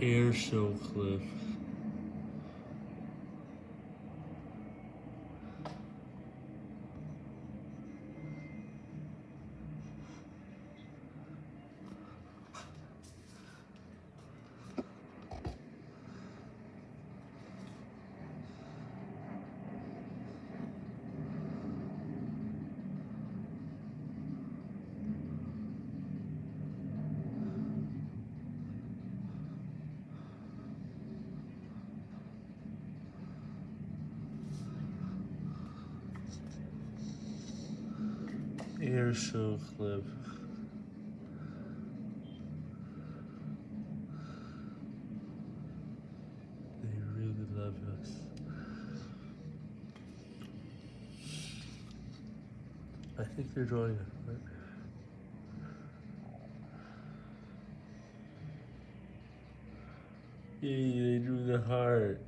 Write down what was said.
Air show clip. Air show clip. They really love us. I think they're drawing a heart. Yay, they drew the heart.